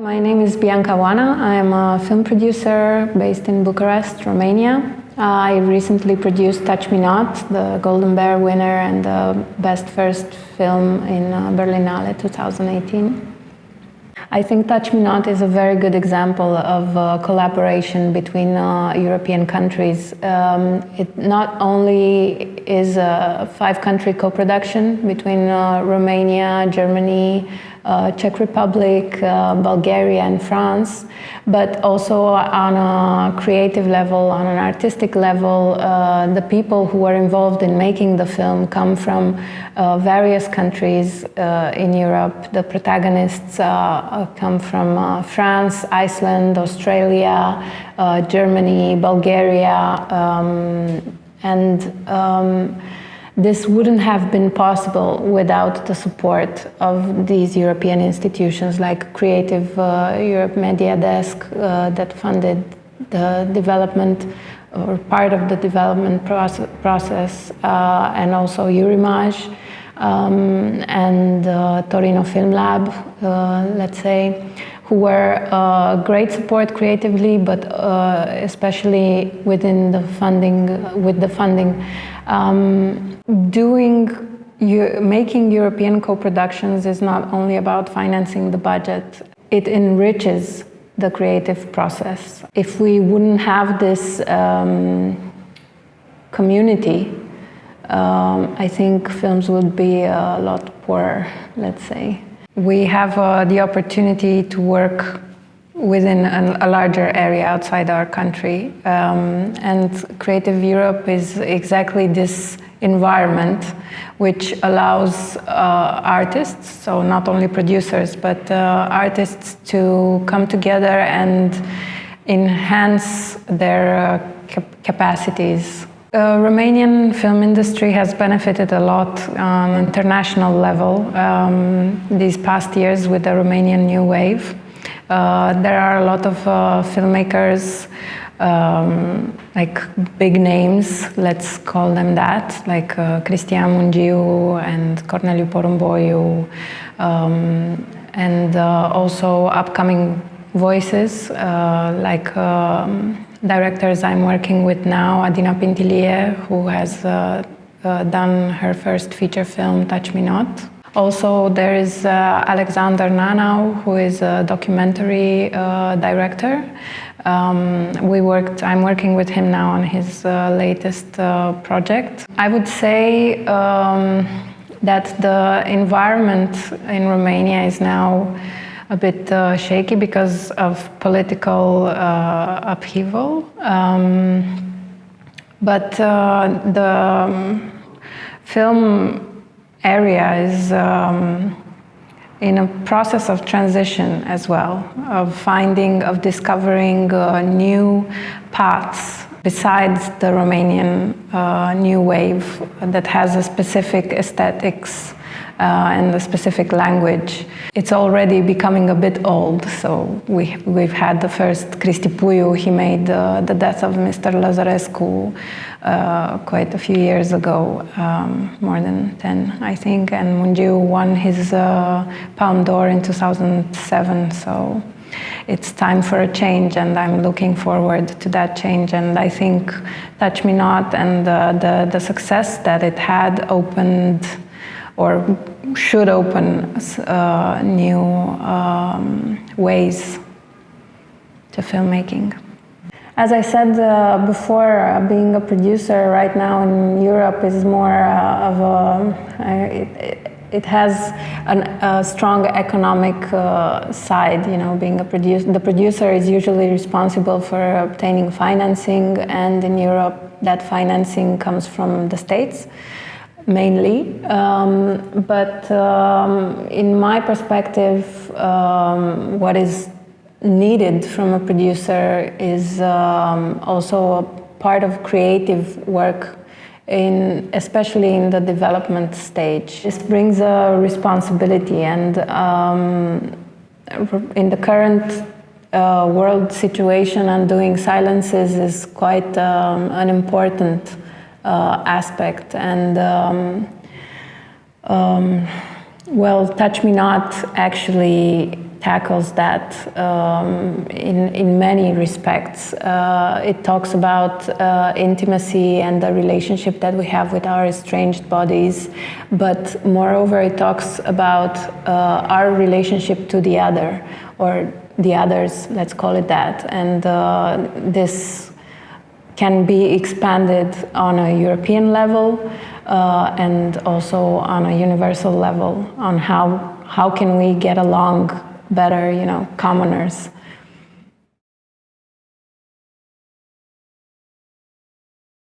My name is Bianca Oana. I'm a film producer based in Bucharest, Romania. I recently produced Touch Me Not, the Golden Bear winner and the best first film in uh, Berlinale 2018. I think Touch Me Not is a very good example of uh, collaboration between uh, European countries. Um, it not only is a five-country co-production between uh, Romania, Germany, Czech Republic, uh, Bulgaria and France, but also on a creative level, on an artistic level, uh, the people who are involved in making the film come from uh, various countries uh, in Europe. The protagonists uh, come from France, Iceland, Australia, Germany, Bulgaria, um, and um, this wouldn't have been possible without the support of these European institutions like Creative uh, Europe Media Desk uh, that funded the development or part of the development process, process uh, and also Eurimage um, and uh, Torino Film Lab, uh, let's say, who were uh, great support creatively, but especially within the funding, with the funding. Um, doing making European co-productions is not only about financing the budget, it enriches the creative process. If we wouldn't have this um, community, um, I think films would be a lot poorer, let's say. We have uh, the opportunity to work within an, a larger area outside our country. Um, and Creative Europe is exactly this environment which allows uh, artists, so not only producers, but uh, artists to come together and enhance their uh, cap capacities. The Romanian film industry has benefited a lot on international level um, these past years with the Romanian New Wave. Uh, there are a lot of uh, filmmakers, um, like big names, let's call them that, like uh, Cristian Mungiu and Corneliu Porumboiu, um, and uh, also upcoming voices, uh, like um, directors I'm working with now, Adina Pintilie, who has done her first feature film, Touch Me Not. Also, there is uh, Alexander Nanau, who is a documentary uh, director. Um, we worked, I'm working with him now on his uh, latest uh, project. I would say um, that the environment in Romania is now a bit uh, shaky because of political uh, upheaval. Um, but the um, film area is um, in a process of transition as well, of finding, of discovering uh, new paths besides the Romanian uh, new wave that has a specific aesthetics uh, and a specific language. It's already becoming a bit old, so we, we've had the first Cristi Puiu, he made uh, The Death of Mr. Lazarescu uh, quite a few years ago, um, more than 10 I think, and Mungiu won his uh, Palme d'Or in 2007, so it's time for a change and I'm looking forward to that change and I think Touch Me Not and the, the, the success that it had opened or should open uh, new um, ways to filmmaking. As I said uh, before, uh, being a producer right now in Europe is more uh, of a, uh, it, it, has an, a strong economic uh, side, you know, being a producer. The producer is usually responsible for obtaining financing and in Europe that financing comes from the States mainly. Um, but um, in my perspective, um, what is needed from a producer is um, also a part of creative work in especially in the development stage. This brings a responsibility and um, in the current uh, world situation undoing silences is quite um, an important aspect. And um, um, well, Touch Me Not actually tackles that um, in, in many respects. Uh, it talks about uh, intimacy and the relationship that we have with our estranged bodies, but moreover, it talks about uh, our relationship to the other, or the others, let's call it that. And uh, this can be expanded on a European level uh, and also on a universal level on how, how can we get along better, you know, commoners.